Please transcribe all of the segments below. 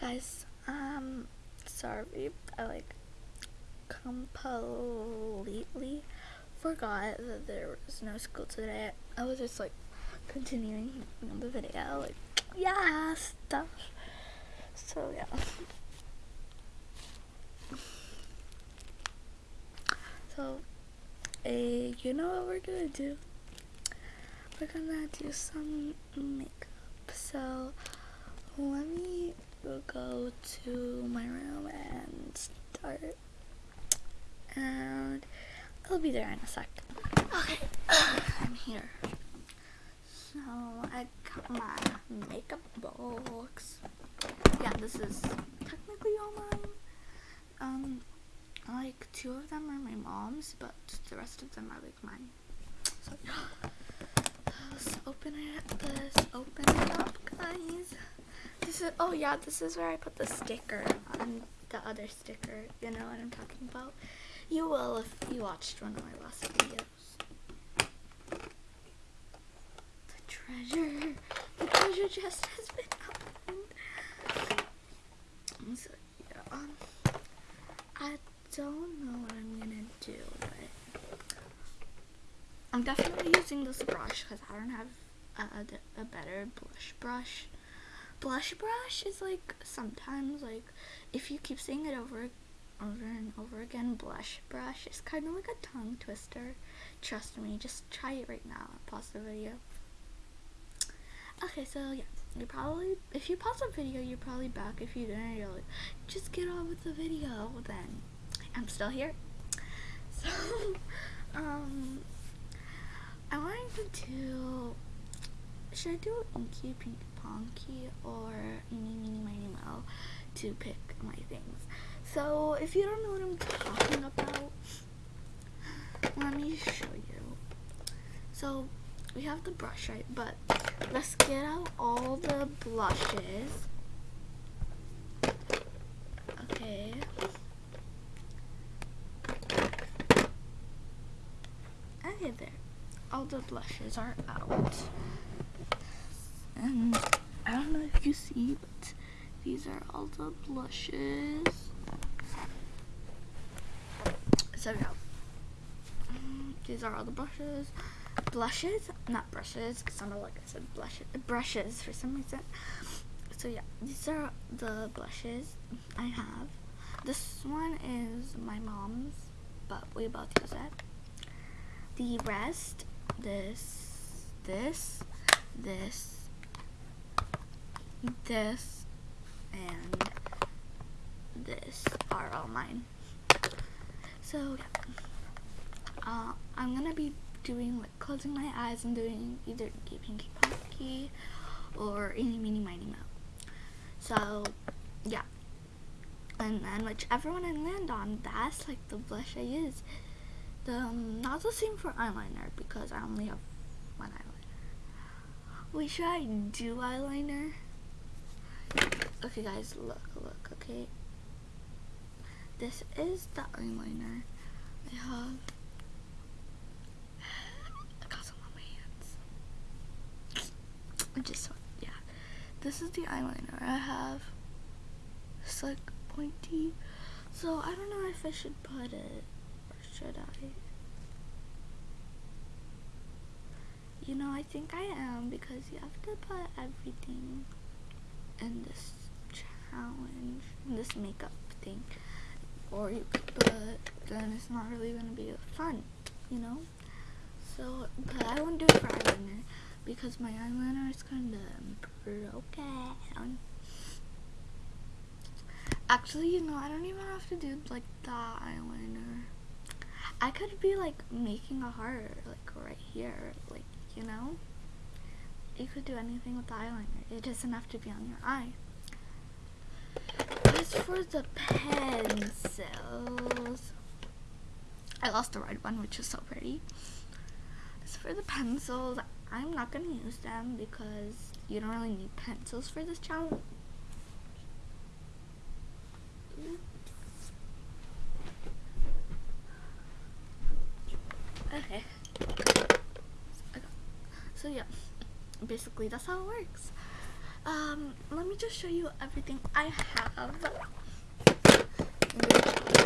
guys, um, sorry, I like completely forgot that there was no school today. I was just like continuing the video, like, yeah, stuff. So, yeah. So, uh, you know what we're gonna do? We're gonna do some makeup. So, let me go to my room and start. And I'll be there in a sec. Okay, I'm here. So I got my makeup box. Yeah, this is technically all mine. Um, like two of them are my mom's, but the rest of them are like mine. So let's open it. Let's open it up, guys. This is oh yeah, this is where I put the sticker on the other sticker. You know what I'm talking about. You will if you watched one of my last videos. The treasure, the treasure chest has been opened. So yeah, um, I don't know what I'm gonna do, but I'm definitely using this brush because I don't have a, a better blush brush. Blush brush is like sometimes like if you keep saying it over over and over again, blush brush is kind of like a tongue twister. Trust me, just try it right now. Pause the video. Okay, so yeah, you probably if you pause the video, you're probably back. If you didn't, you're like, just get on with the video. Then I'm still here. So, um, I wanted to do. Should I do Inky Pinky Ponky or Eeny Meeny Miny Mo to pick my things? So, if you don't know what I'm talking about, let me show you. So, we have the brush, right? But let's get out all the blushes. Okay. Okay, there. All the blushes are out. And I don't know if you see, but these are all the blushes. So yeah. Mm, these are all the brushes. Blushes, not brushes, it sounded like I said blushes, brushes for some reason. So yeah, these are the blushes I have. This one is my mom's, but we both use it. The rest, this, this, this, this, and this are all mine. So yeah, uh, I'm gonna be doing like closing my eyes and doing either Inky Pinky Ponky or Eeny Meeny Miny Mo. So yeah, and then whichever one I land on, that's like the blush I use. The um, not the same for eyeliner because I only have one eyeliner. Wait, should I do eyeliner? Okay, guys, look, look, okay. This is the eyeliner I have. I got some on my hands. I just, yeah. This is the eyeliner I have. It's like pointy. So I don't know if I should put it or should I? You know, I think I am because you have to put everything in this challenge, this makeup thing. Or you could put, then it's not really to be fun, you know? So, but I won't do it for eyeliner because my eyeliner is kind of broken. Actually, you know, I don't even have to do like the eyeliner. I could be like making a heart like right here, like, you know? You could do anything with the eyeliner. It doesn't have to be on your eye. As for the pencils, I lost the red one, which is so pretty. As for the pencils, I'm not going to use them because you don't really need pencils for this challenge. Okay. So yeah, basically that's how it works. Um, let me just show you everything I have.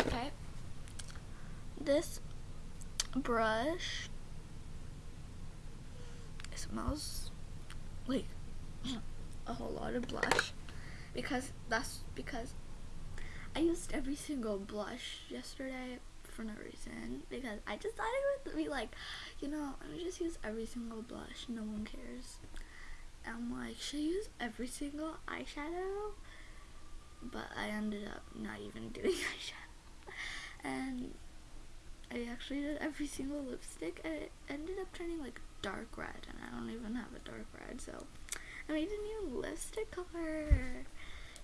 Okay. This brush it smells like a whole lot of blush because that's because I used every single blush yesterday for no reason because I just thought it would be like, you know, I just use every single blush. No one cares. I'm like, should I use every single eyeshadow? But I ended up not even doing eyeshadow. And I actually did every single lipstick and it ended up turning like dark red and I don't even have a dark red so I made a new lipstick color.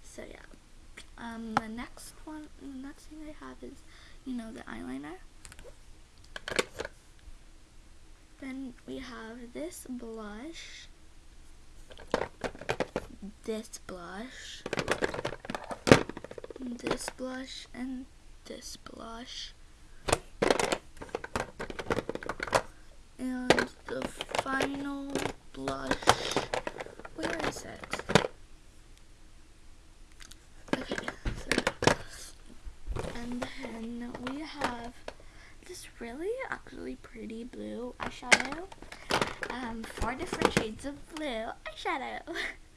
So yeah. Um, the next one, the next thing I have is, you know, the eyeliner. Then we have this blush, this blush, this blush, and this blush. And the final blush, where is it? Okay, so, and then we have this really actually pretty blue eyeshadow. Um, four different shades of blue eyeshadow.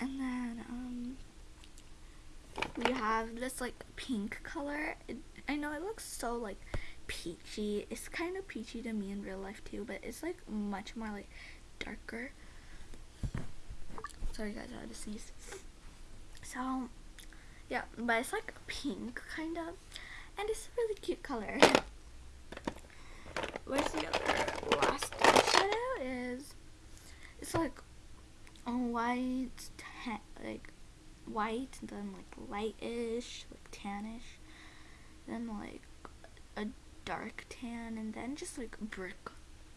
and then, um, we have this like pink color. It, I know it looks so like peachy. It's kind of peachy to me in real life too, but it's like much more like darker. Sorry guys, I had to sneeze. So, yeah, but it's like pink kind of, and it's a really cute color. Where's the other last eyeshadow is? It's like a white, tan, like white, then like lightish, like tannish, then like a dark tan, and then just like brick,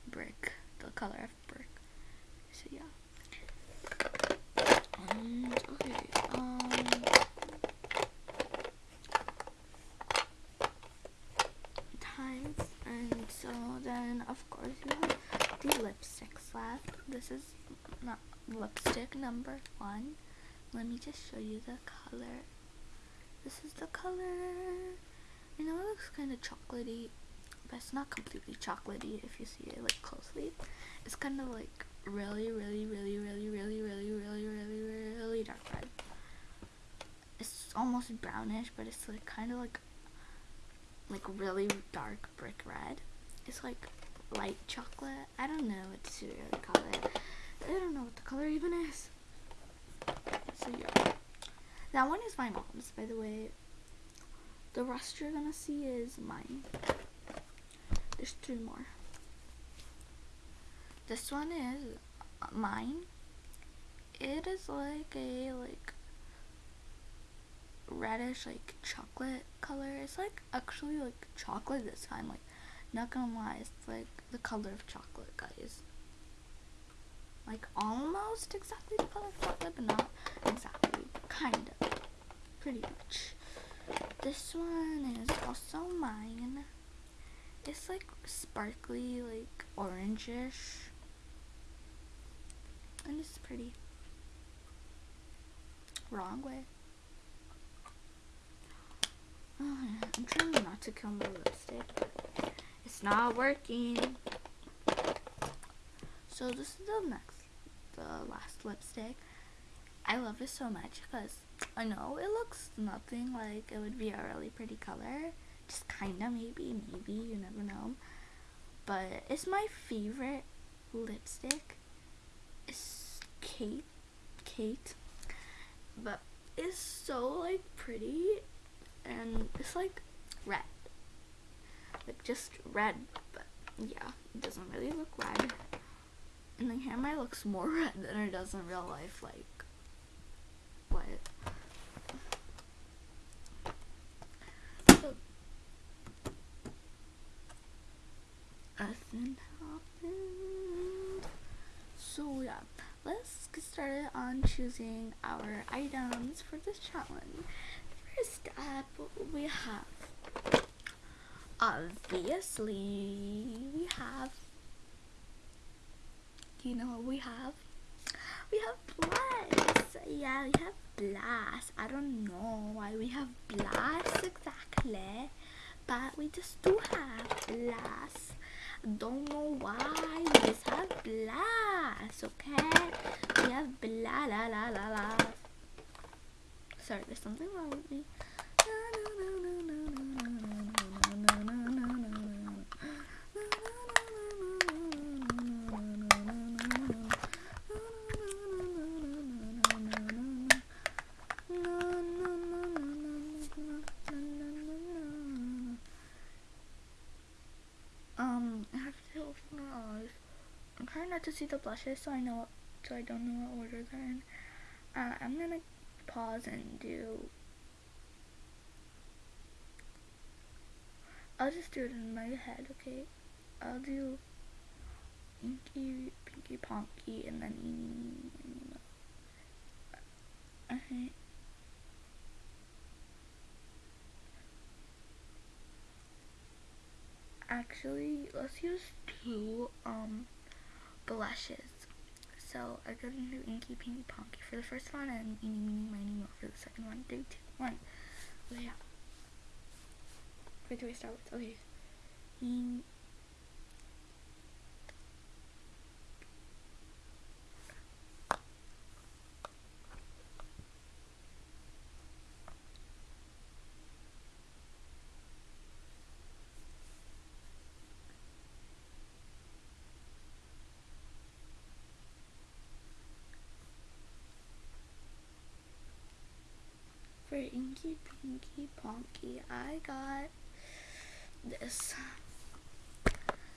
brick, the color of brick. So yeah. Okay, um. Times, and so then of course you have the lipsticks left. This is not lipstick number one. Let me just show you the color. This is the color. I know it looks kind of chocolatey, but it's not completely chocolatey if you see it like closely. It's kind of like really, really, really, really, really, really, really, really, really dark red. It's almost brownish, but it's like kind of like like really dark brick red. It's like light chocolate. I don't know what to really call it. I don't know what the color even is. So yeah. That one is my mom's, by the way. The rest you're gonna see is mine. There's three more. This one is uh, mine. It is like a like reddish like chocolate color. It's like actually like chocolate this time. Like not gonna lie, it's like the color of chocolate, guys. Like almost exactly the color of chocolate, but not exactly. Kind of. Pretty much. This one is also mine. It's like sparkly, like orangish. And it's pretty. Wrong way. Oh, yeah. I'm trying not to kill my lipstick. It's not working. So this is the next, the last lipstick. I love it so much because I know it looks nothing like it would be a really pretty color. Just kinda maybe, maybe, you never know. But it's my favorite lipstick. It's Kate. Kate. But it's so like pretty and it's like red. Like just red, but yeah, it doesn't really look red. And the camera looks more red than it does in real life, like what? Nothing happened. So yeah, let's get started on choosing our items for this challenge. First up, we have obviously we have you know we have we have blast. Yeah, we have blast. I don't know why we have blast exactly, but we just do have blast. Don't know why we just have blast. Okay, we have blah la la la la. Sorry, there's something wrong with me. Um, I have to open my eyes. I'm trying not to see the blushes, so I know, what, so I don't know what order they're in. Uh, I'm gonna pause and do. I'll just do it in my head, okay? I'll do Inky, Pinky, Ponky, and then Okay. Actually, let's use two um blushes. So I'm gonna do Inky Pinky Ponky for the first one and Eeny Meeny Miny Mo for the second one. Three, two, one. Oh yeah. Where do we start with? Okay. In for Inky Pinky Ponky, I got this.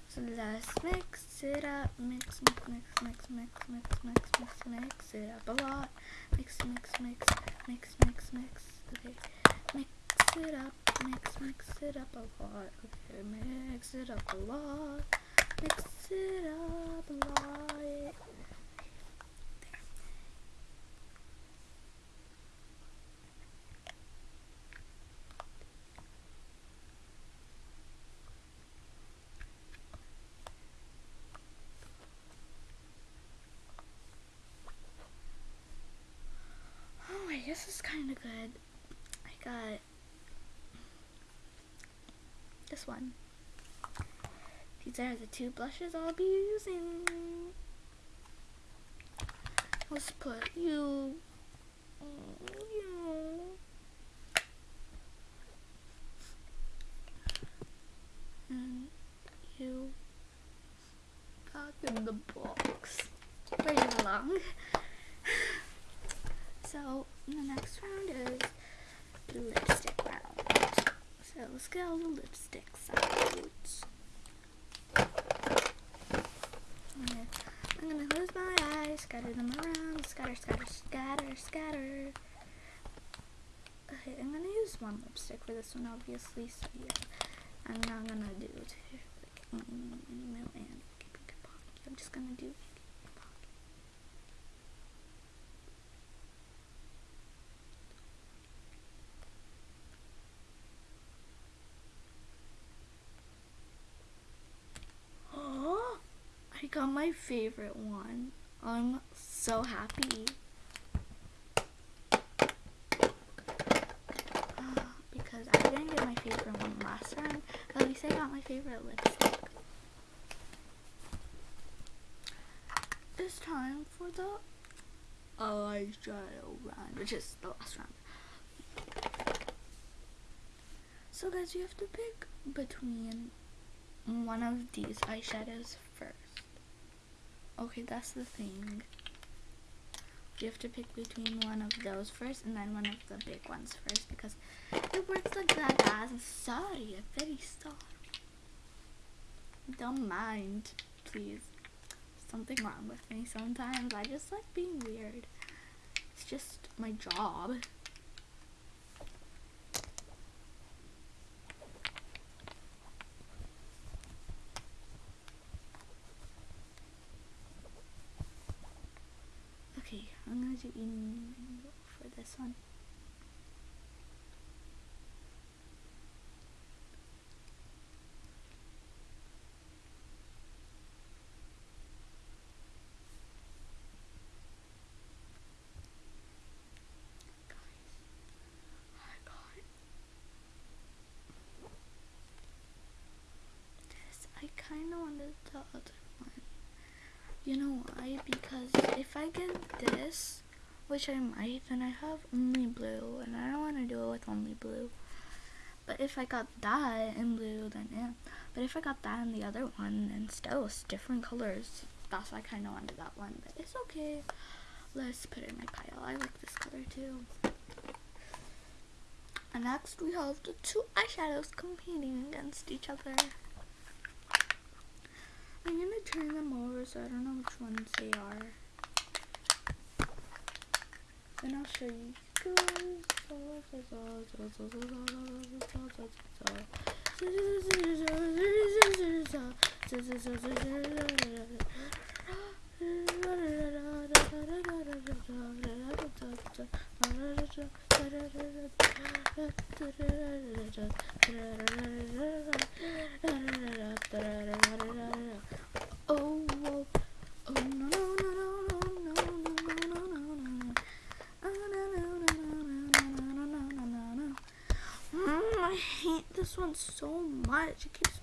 So let's mix it up, mix, mix, mix, mix, mix, mix, mix, mix, mix it up a lot. Mix, mix, mix, mix, mix, mix. Okay, mix it up, mix, mix it up a lot. Okay, mix it up a lot. Mix it up a lot. Oh, wait, this is kind of good. I got this one. These are the two blushes I'll be using. Let's put you, you. And you back in the box. Pretty long. So the next round is the lipstick round. So let's get all the lipsticks out. I'm gonna, close my eyes, scatter them around, scatter, scatter, scatter, scatter. Okay, I'm gonna use one lipstick for this one, obviously. So yeah, I'm not gonna do two, like mm, and I'm just gonna do Oh, I got my favorite one. I'm so happy. Ah, because I didn't get my favorite one last round, but at least I got my favorite lipstick. It's time for the eyeshadow round, which is the last round. So guys, you have to pick between one of these eyeshadows. Okay, that's the thing. You have to pick between one of those first and then one of the big ones first because it works like that guys. I'm sorry, I'm very sorry. Don't mind, please. Something wrong with me sometimes. I just like being weird. It's just my job. Okay, I'm gonna do eating for this one. This, which I might, then I have only blue, and I don't want to do it with only blue. But if I got that in blue, then yeah. But if I got that in the other one, then still it's different colors. That's why I kind of wanted that one, but it's okay. Let's put it in my pile. I like this color too. And next we have the two eyeshadows competing against each other. I'm gonna turn them over so I don't know which ones they are. Then I'll show you. Oh, but she keeps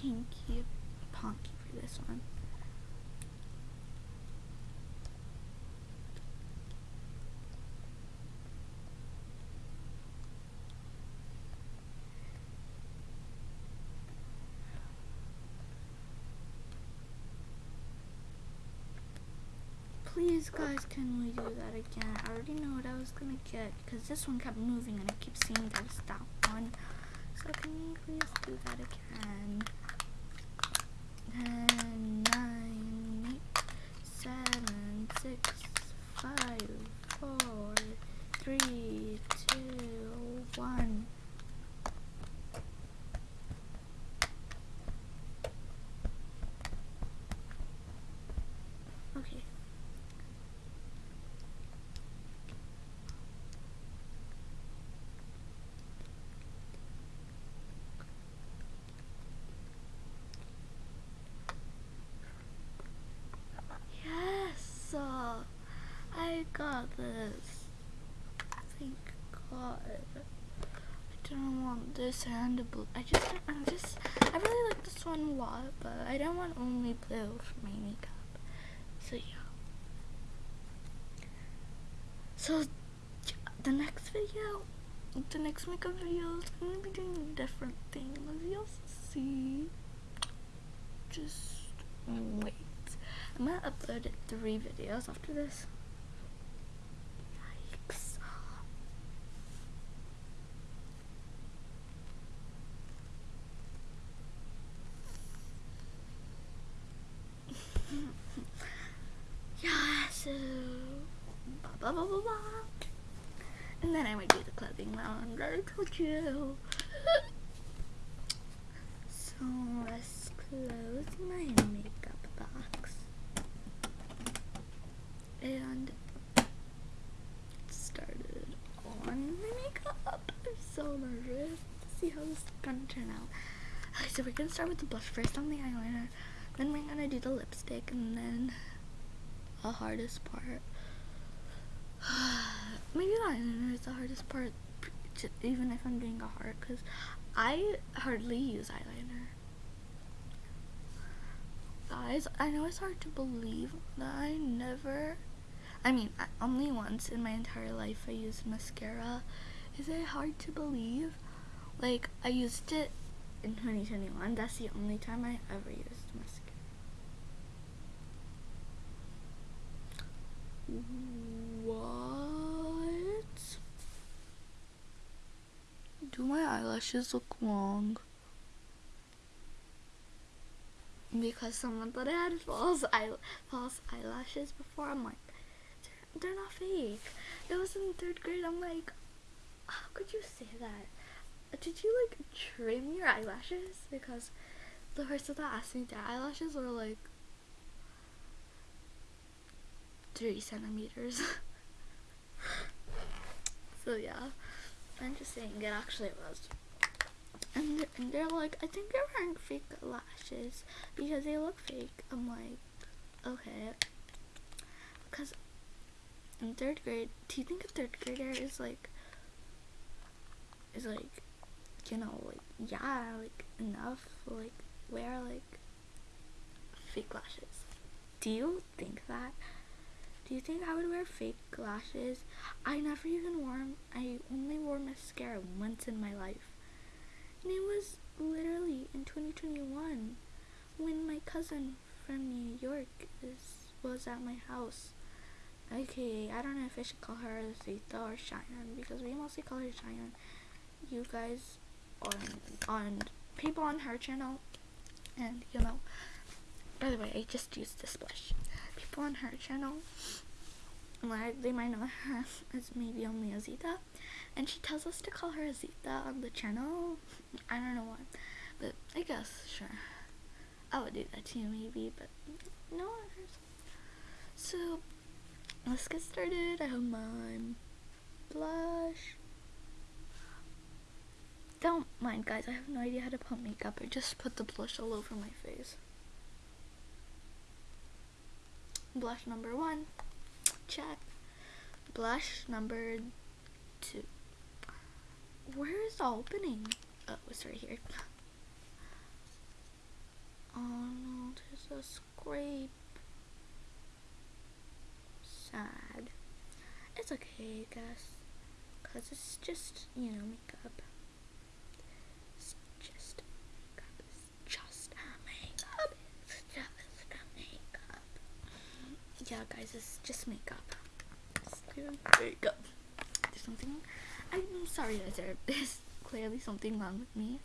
Pinky, ponky for this one. Please, guys, can we do that again? I already know what I was gonna get because this one kept moving and I keep seeing there's that one. So can you please do that again? Ten, nine, eight, seven, six, five, four, three, two, one. Okay. Yes, uh, I got this. Thank God. I didn't want this and a blue. I just, I'm just, I really like this one a lot, but I don't want only blue for my makeup. So yeah. So the next video, the next makeup video is gonna be doing a different thing. As you'll see, just wait. I'm gonna upload three videos after this. Yikes. yes. Blah, blah, blah, blah, blah. And then I might do the clothing round. You. so let's close my makeup box and started on my makeup. I'm so nervous to see how this is gonna turn out. Okay, so we're gonna start with the blush first on the eyeliner, then we're gonna do the lipstick, and then the hardest part. Maybe the eyeliner is the hardest part, j- even if I'm doing a heart, because I hardly use eyeliner. Guys, I know it's hard to believe that I never, I mean, I, only once in my entire life I used mascara. Is it hard to believe? Like, I used it in 2021. That's the only time I ever used mascara. What? Do my eyelashes look long? Because someone thought I had false eye false eyelashes before. I'm like, they're not fake. It was in third grade. I'm like, how could you say that? Did you like trim your eyelashes? Because the person that asked me their eyelashes were like three centimeters. so yeah, Saying it actually was. And they're, and they're like, I think they're wearing fake lashes because they look fake. I'm like, okay. Because in third grade, do you think a third grader is like, is like, you know, like, yeah, like, enough, like, wear, like, fake lashes? Do you think that? Do you think I would wear fake lashes? I never even wore I only wore mascara once in my life. And it was literally in 2021 when my cousin from New York is, was at my house. Okay, I don't know if I should call her Zeta or Cheyenne because we mostly call her Cheyenne. You guys on on people on her channel and you know by the way I just used this blush on her channel. Like they might know her as maybe only Azita. And she tells us to call her Azita on the channel. I don't know why but I guess sure. I would do that too maybe but no so let's get started. I have my blush. Don't mind guys. I have no idea how to put makeup. I just put the blush all over my face blush number one. Check. Blush number two. Where is the opening? Oh it's right here. Oh no there's a scrape. Sad. It's okay I guess. Because it's just you know makeup it's just makeup it's just makeup it's just makeup yeah guys it's just makeup. It's makeup there's something I'm sorry guys there's clearly something wrong with me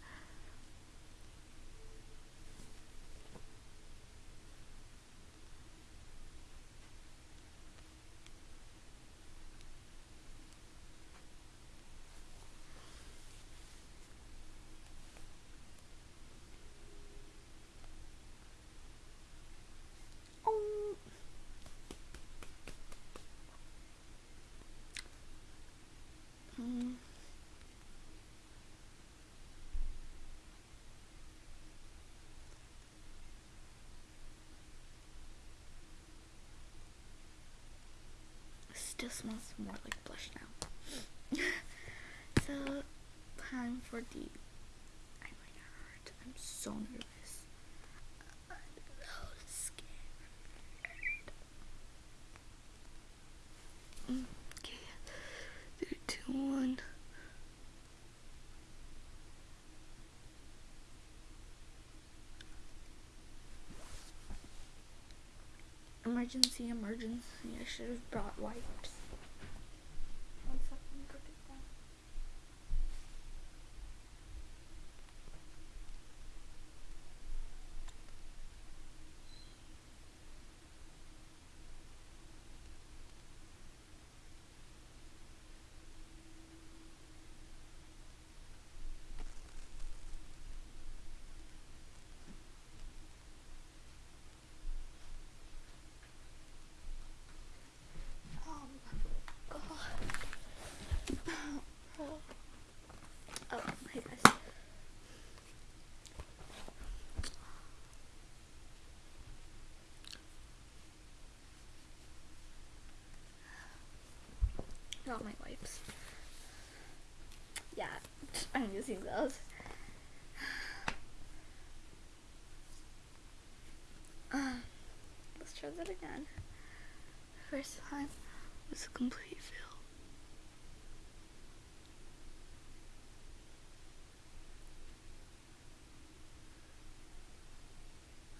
Oh. Mm. Still smells more like blush now. so, time for the eyeliner. I'm so nervous. I'm so scared. Okay, three, two, one. Emergency, emergency. I should have brought wipes. One second, go get that. Oh god. Oh, hey guys. Got my wipes. Yeah, I'm using those. Uh, let's try that again. First time was a complete fail.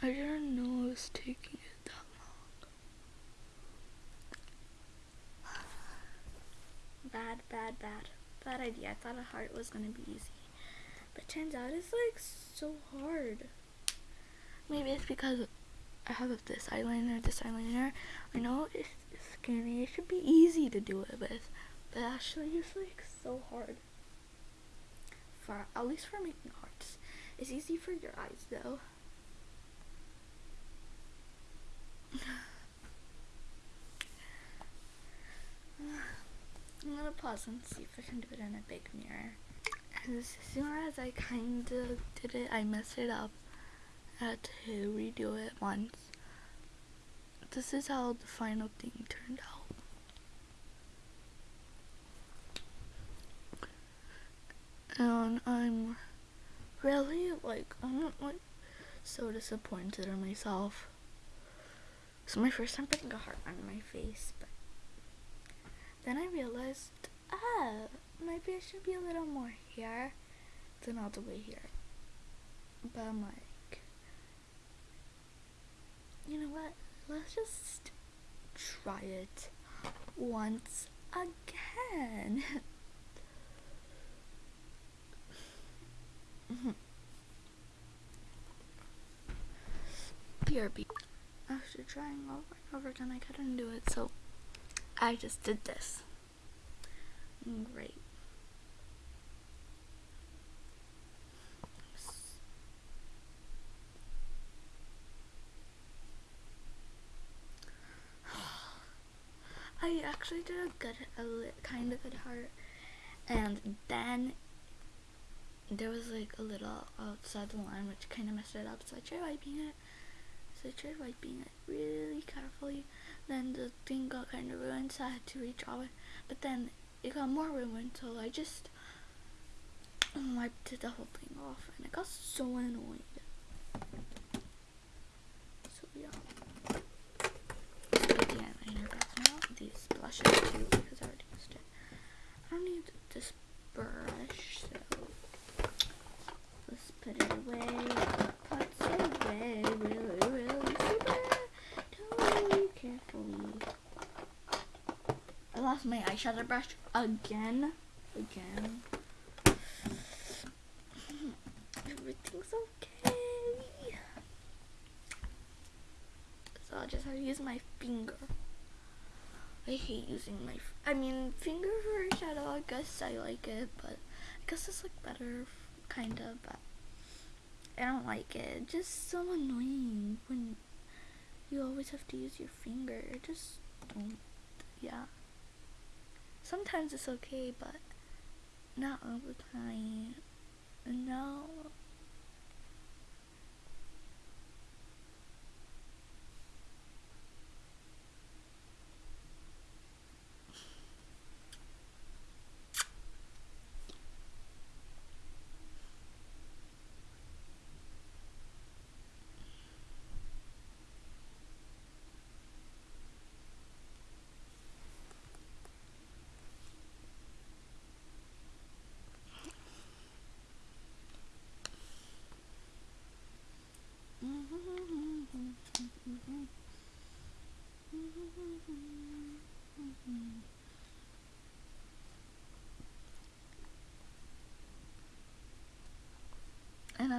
I didn't know it was taking it that long. Bad, bad, bad. Bad idea. I thought a heart was gonna be easy. But turns out it's like so hard. Maybe it's because I have this eyeliner, this eyeliner. I know it's, skinny. It should be easy to do it with. But actually it's like so hard. For at least for making hearts. It's easy for your eyes though. I'm gonna pause and see if I can do it in a big mirror. As soon as I kinda did it, I messed it up. Had to redo it once. This is how the final thing turned out. And I'm really like I'm like so disappointed in myself. It's my first time putting a heart on my face, but then I realized, ah, maybe I should be a little more here than all the way here. But I'm like, you know what? Let's just try it once again. BRB. After trying over and over again, I couldn't do it, so I just did this. Great. I actually did a good, a kind of good heart, and then there was like a little outside the line which kind of messed it up, so I tried wiping it. So I tried wiping it really carefully. Then the thing got kind of ruined, so I had to redraw it. But then it got more ruined, so I just wiped the whole thing off, and it got so annoying. So yeah. the eyeliner back now. Too, because I already used it. I don't need this brush, so let's put it away. Put away really, really super. Totally carefully. I lost my eyeshadow brush again. Again. Everything's okay. So I'll just have to use my finger. I hate using my, I mean, finger for shadow, I guess I like it, but I guess it's like better, kind of, but I don't like it. Just so annoying when you always have to use your finger. Just don't, yeah. Sometimes it's okay, but not all the time. No.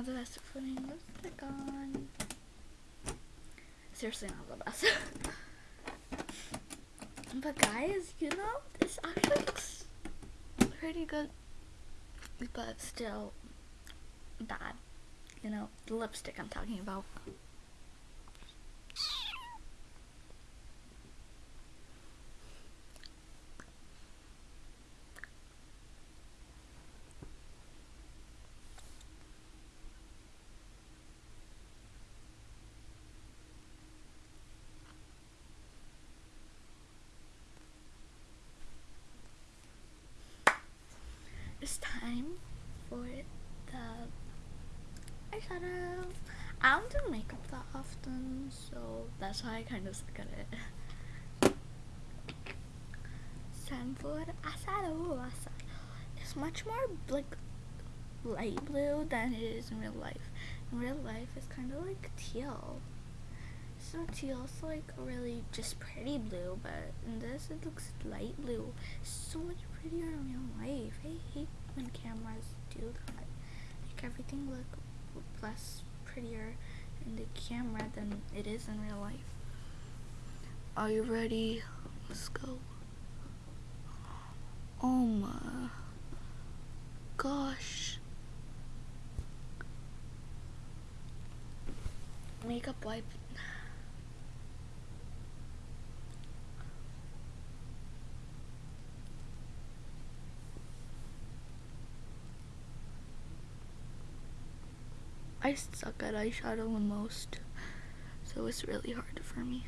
Another best putting lipstick on. Seriously not the best. but guys, you know, this actually looks pretty good. But still bad. You know, the lipstick I'm talking about. It's time for the eyeshadow. I don't do makeup that often, so that's why I kind of suck at it. Eyeshadow. eyeshadow. It's much more like light blue than it is in real life. In real life, it's kind of like teal. So teal's like really just pretty blue, but in this it looks light blue. So much prettier in real life. I hate when cameras do that. Make everything look less prettier in the camera than it is in real life. Are you ready? Let's go. Oh my gosh. Makeup wipe. I suck at eyeshadow the most, so it's really hard for me.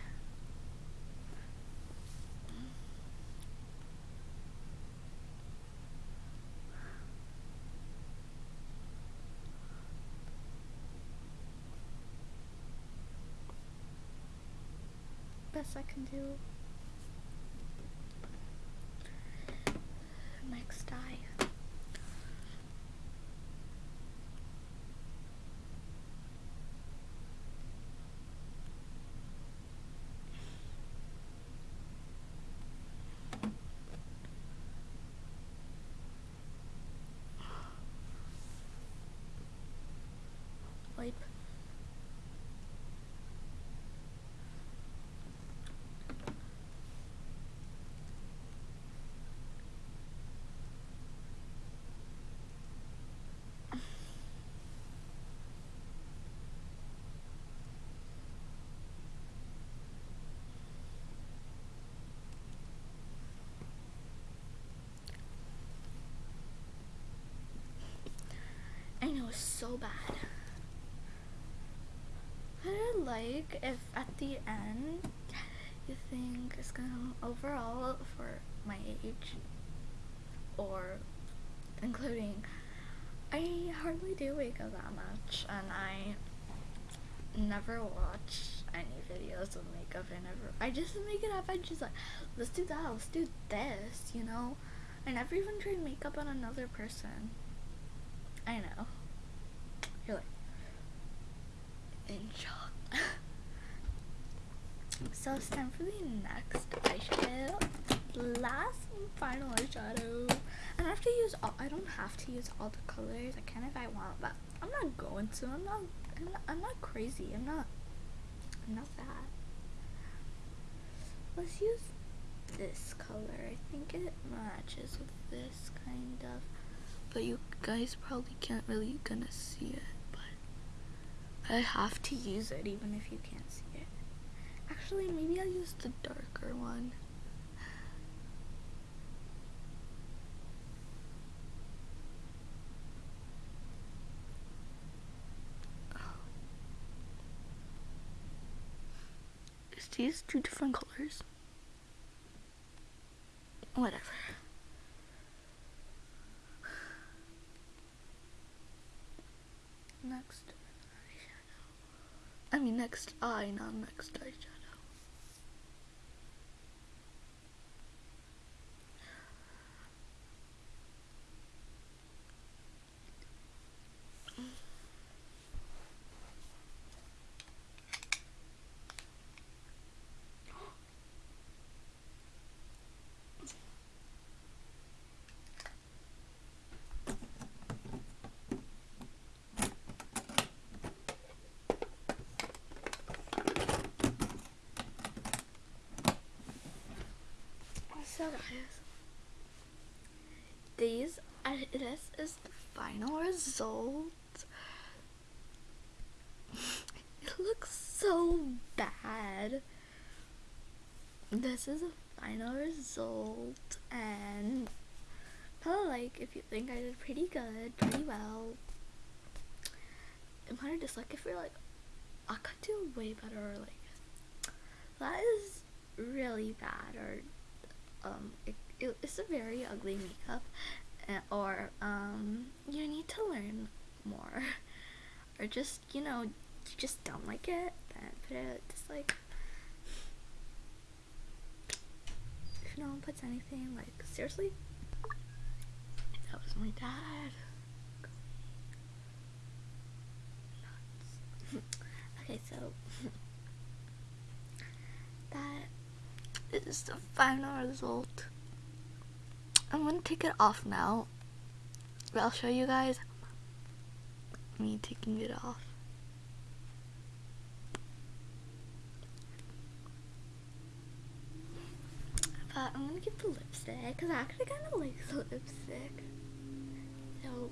Best I can do. Next eye. Wipe. I know it's so bad. I like if at the end you think it's gonna overall for my age or including I hardly do wake up that much and I never watch any videos of makeup. I never I just make it up. And just like let's do that let's do this you know? I never even tried makeup on another person. I know you're like in shock. So it's time for the next eyeshadow last and final eyeshadow. And I have to use all I don't have to use all the colors. I can if I want but I'm not going to. I'm not I'm not, I'm not crazy. I'm not I'm not that let's use this color. I think it matches with this kind of but you guys probably can't really gonna see it I have to use it even if you can't see it actually maybe I'll use the darker one Is these two different colors? Whatever. Next. I mean next eye, not next eyeshadow. So guys, these are, this is the final result. it looks so bad. This is a final result and probably like if you think I did pretty good, pretty well. It might dislike if you're like I could do way better or like that is really bad or um, it, it, it's a very ugly makeup uh, or um, you need to learn more. Or just you know you just don't like it then put it just like if no one puts anything like seriously? That was my dad. Okay so that is the final result. I'm gonna take it off now. But I'll show you guys me taking it off. Uh, I'm gonna get the lipstick because I actually kind of like the lipstick. So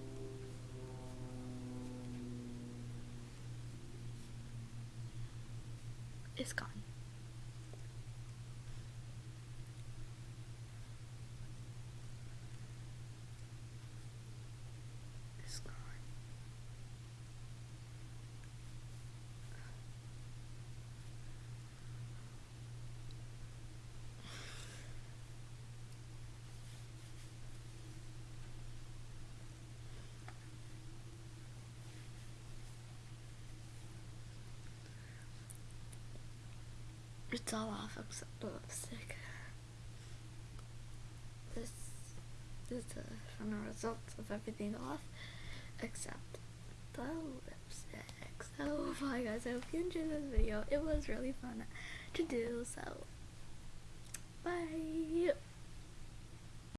it's gone. It's gone. It's all off except the lipstick. This is uh, the final results of everything off except the lipstick. So bye guys, I hope you enjoyed this video. It was really fun to do, so bye.